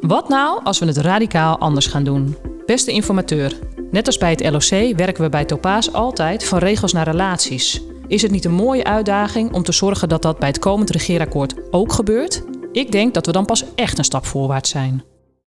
Wat nou als we het radicaal anders gaan doen? Beste informateur, net als bij het LOC werken we bij Topaas altijd van regels naar relaties. Is het niet een mooie uitdaging om te zorgen dat dat bij het komend regeerakkoord ook gebeurt? Ik denk dat we dan pas echt een stap voorwaarts zijn.